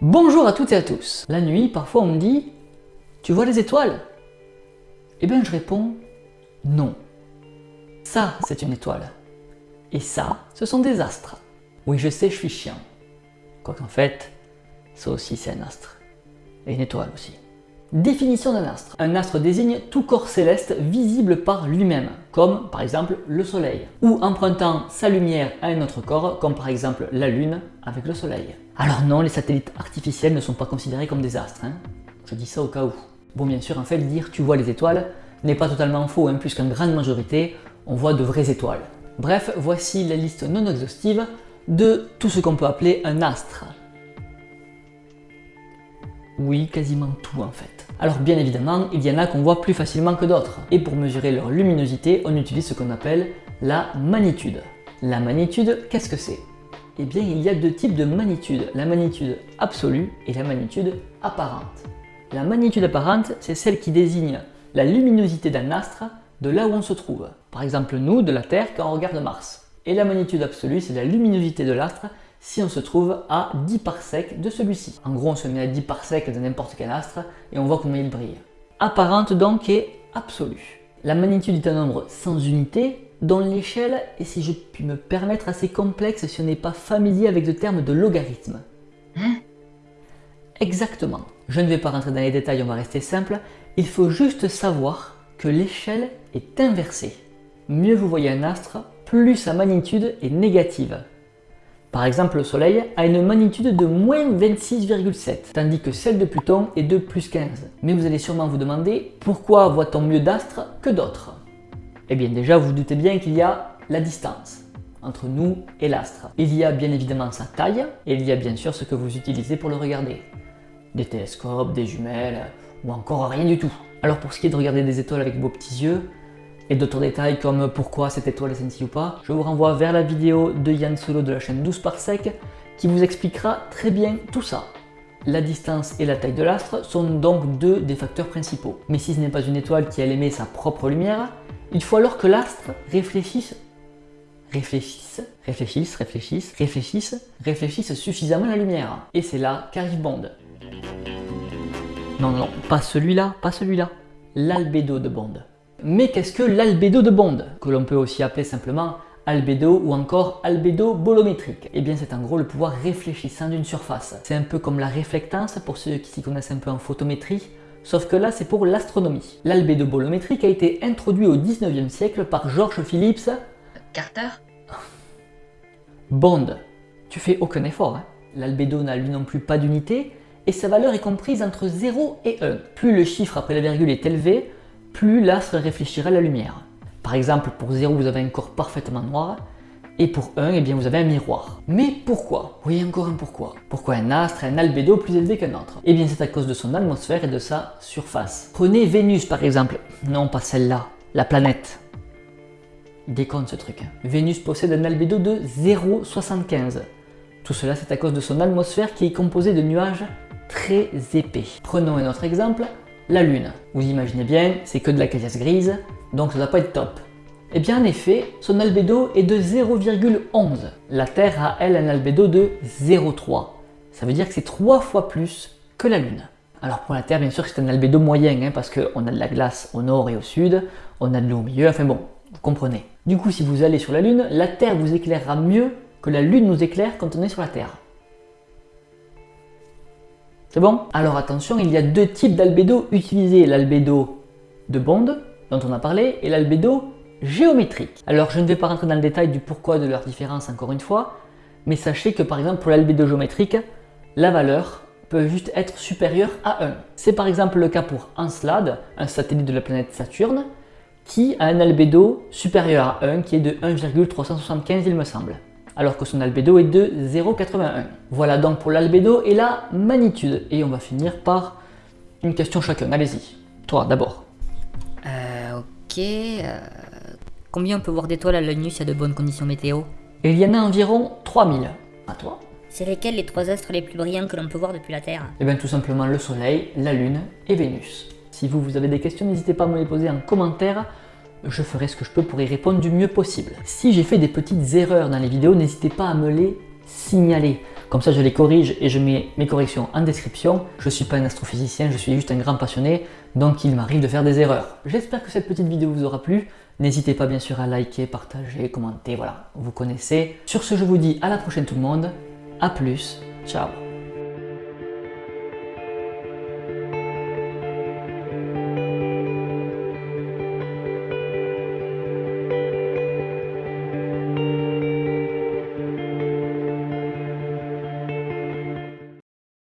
Bonjour à toutes et à tous. La nuit, parfois on me dit « Tu vois les étoiles ?» Eh bien je réponds « Non. Ça, c'est une étoile. Et ça, ce sont des astres. » Oui, je sais, je suis chiant. Quoiqu'en fait, ça aussi c'est un astre. Et une étoile aussi. Définition d'un astre. Un astre désigne tout corps céleste visible par lui-même, comme par exemple le soleil, ou empruntant sa lumière à un autre corps, comme par exemple la lune avec le soleil. Alors non, les satellites artificiels ne sont pas considérés comme des astres, hein. je dis ça au cas où. Bon bien sûr, en fait, dire tu vois les étoiles n'est pas totalement faux, hein, puisqu'en grande majorité, on voit de vraies étoiles. Bref, voici la liste non exhaustive de tout ce qu'on peut appeler un astre. Oui, quasiment tout en fait. Alors bien évidemment, il y en a qu'on voit plus facilement que d'autres. Et pour mesurer leur luminosité, on utilise ce qu'on appelle la magnitude. La magnitude, qu'est-ce que c'est? Eh bien, il y a deux types de magnitude, la magnitude absolue et la magnitude apparente. La magnitude apparente, c'est celle qui désigne la luminosité d'un astre de là où on se trouve. Par exemple, nous, de la Terre, quand on regarde Mars. Et la magnitude absolue, c'est la luminosité de l'astre si on se trouve à 10 parsecs de celui-ci. En gros, on se met à 10 parsecs de n'importe quel astre et on voit combien il brille. Apparente donc est absolue. La magnitude est un nombre sans unité dont l'échelle est, si je puis me permettre, assez complexe si on n'est pas familier avec le terme de logarithme. Hein? Exactement. Je ne vais pas rentrer dans les détails, on va rester simple. Il faut juste savoir que l'échelle est inversée. Mieux vous voyez un astre, plus sa magnitude est négative. Par exemple, le Soleil a une magnitude de moins 26,7, tandis que celle de Pluton est de plus 15. Mais vous allez sûrement vous demander pourquoi voit-on mieux d'astres que d'autres? Eh bien déjà, vous, vous doutez bien qu'il y a la distance entre nous et l'astre. Il y a bien évidemment sa taille, et il y a bien sûr ce que vous utilisez pour le regarder. Des télescopes, des jumelles, ou encore rien du tout. Alors pour ce qui est de regarder des étoiles avec vos petits yeux, et d'autres détails comme pourquoi cette étoile est ou pas, je vous renvoie vers la vidéo de Yann Solo de la chaîne 12 par sec qui vous expliquera très bien tout ça. La distance et la taille de l'astre sont donc deux des facteurs principaux. Mais si ce n'est pas une étoile qui a émet sa propre lumière, il faut alors que l'astre réfléchisse, réfléchisse, réfléchisse, réfléchisse, réfléchisse, réfléchisse suffisamment la lumière. Et c'est là qu'arrive Bond. Non, non, pas celui-là, pas celui-là. L'albédo de Bond. Mais qu'est-ce que l'albédo de Bond Que l'on peut aussi appeler simplement albédo ou encore albédo bolométrique? Eh bien c'est en gros le pouvoir réfléchissant d'une surface. C'est un peu comme la réflectance pour ceux qui s'y connaissent un peu en photométrie, sauf que là c'est pour l'astronomie. L'albédo bolométrique a été introduit au 19e siècle par George Phillips Carter? Bond. Tu fais aucun effort, hein L'albédo n'a lui non plus pas d'unité, et sa valeur est comprise entre 0 et 1. Plus le chiffre après la virgule est élevé, plus l'astre réfléchira la lumière. Par exemple, pour 0, vous avez un corps parfaitement noir, et pour 1, eh bien, vous avez un miroir. Mais pourquoi? Oui, encore un pourquoi. Pourquoi un astre a un albédo plus élevé qu'un autre? Eh bien, c'est à cause de son atmosphère et de sa surface. Prenez Vénus, par exemple. Non, pas celle-là. La planète. Il ce truc. Hein. Vénus possède un albédo de 0,75. Tout cela, c'est à cause de son atmosphère qui est composée de nuages très épais. Prenons un autre exemple, la Lune. Vous imaginez bien, c'est que de la caillasse grise, donc ça ne doit pas être top. Eh bien en effet, son albédo est de 0,11. La Terre a elle un albédo de 0,3. Ça veut dire que c'est 3 fois plus que la Lune. Alors pour la Terre, bien sûr, c'est un albédo moyen, hein, parce qu'on a de la glace au nord et au sud, on a de l'eau au milieu, enfin bon, vous comprenez. Du coup, si vous allez sur la Lune, la Terre vous éclairera mieux que la Lune nous éclaire quand on est sur la Terre. C'est bon Alors attention, il y a deux types d'albédo utilisés, l'albédo de Bond, dont on a parlé, et l'albédo géométrique. Alors je ne vais pas rentrer dans le détail du pourquoi de leur différence encore une fois, mais sachez que par exemple pour l'albédo géométrique, la valeur peut juste être supérieure à 1. C'est par exemple le cas pour Encelade, un satellite de la planète Saturne, qui a un albédo supérieur à 1, qui est de 1,375 il me semble alors que son albédo est de 0,81. Voilà donc pour l'albédo et la magnitude. Et on va finir par une question chacun. Allez-y. Toi, d'abord. Euh, ok. Euh, combien on peut voir d'étoiles à l'œil nu a de bonnes conditions météo? Il y en a environ 3000. À toi C'est lesquels les trois astres les plus brillants que l'on peut voir depuis la Terre? Eh bien tout simplement le Soleil, la Lune et Vénus. Si vous, vous avez des questions, n'hésitez pas à me les poser en commentaire. Je ferai ce que je peux pour y répondre du mieux possible. Si j'ai fait des petites erreurs dans les vidéos, n'hésitez pas à me les signaler. Comme ça, je les corrige et je mets mes corrections en description. Je ne suis pas un astrophysicien, je suis juste un grand passionné, donc il m'arrive de faire des erreurs. J'espère que cette petite vidéo vous aura plu. N'hésitez pas bien sûr à liker, partager, commenter, voilà, vous connaissez. Sur ce, je vous dis à la prochaine tout le monde. A plus, ciao